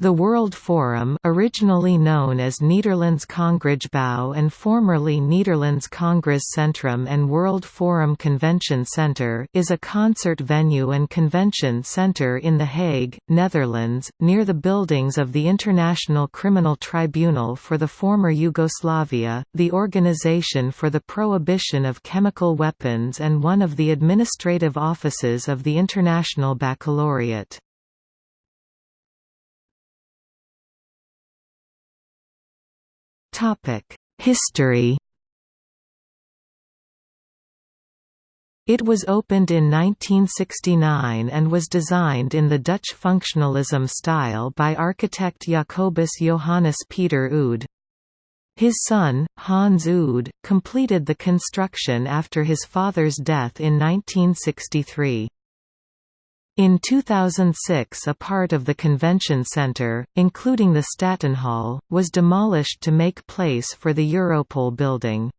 The World Forum originally known as Nederlands Congresgebouw and formerly Nederlands Congres Centrum and World Forum Convention Centre is a concert venue and convention centre in The Hague, Netherlands, near the buildings of the International Criminal Tribunal for the former Yugoslavia, the Organization for the Prohibition of Chemical Weapons and one of the administrative offices of the International Baccalaureate. History It was opened in 1969 and was designed in the Dutch functionalism style by architect Jacobus Johannes Pieter Oud. His son, Hans Oud, completed the construction after his father's death in 1963. In 2006 a part of the convention centre, including the Stadionhal, was demolished to make place for the Europol building.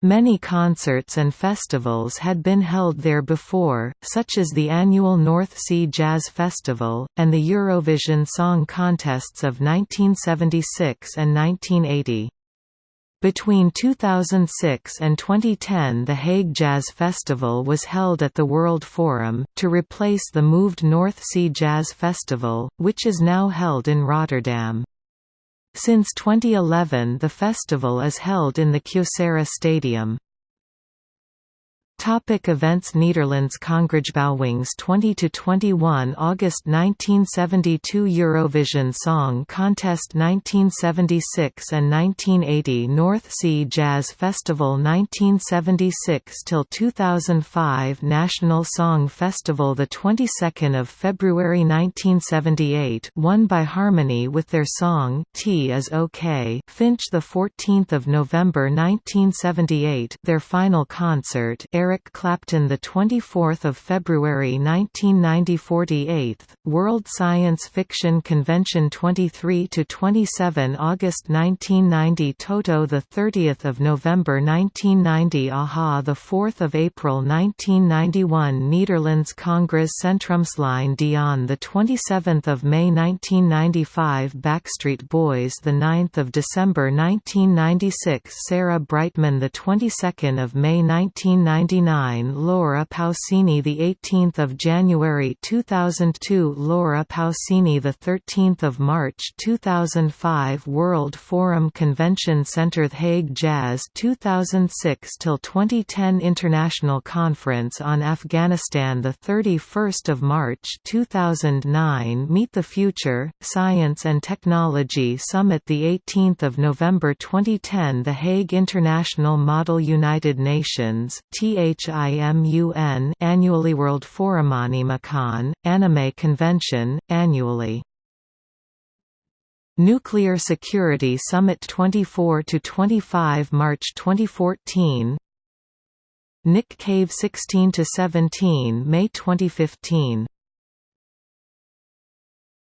Many concerts and festivals had been held there before, such as the annual North Sea Jazz Festival, and the Eurovision Song Contests of 1976 and 1980. Between 2006 and 2010 the Hague Jazz Festival was held at the World Forum, to replace the moved North Sea Jazz Festival, which is now held in Rotterdam. Since 2011 the festival is held in the Kyocera Stadium. Topic events Nederlands Congresgebouwings 20 to 21 August 1972 Eurovision Song Contest 1976 and 1980 North Sea Jazz Festival 1976 till 2005 National Song Festival the 22nd of February 1978 won by Harmony with their song T is OK Finch the 14th of November 1978 their final concert Eric Clapton the 24th of February 1990 48th World Science Fiction Convention 23 to 27 August 1990 Toto the 30th of November 1990 a-ha the 4th of April 1991 Netherlands Congress Centrumsplein Dion the 27th of May 1995 Backstreet Boys the 9th of December 1996 Sarah Brightman the 22nd of May 1999 Laura Pausini the 18th of January 2002 Laura Pausini the 13th of March 2005 World Forum Convention Center The Hague Jazz 2006 till 2010 International Conference on Afghanistan the 31st of March 2009 Meet the Future Science and Technology Summit the 18th of November 2010 The Hague International Model United Nations TA HIMUN annually World Forumanimacon, Anime Convention, annually. Nuclear Security Summit 24–25 March 2014 Nick Cave 16–17 May 2015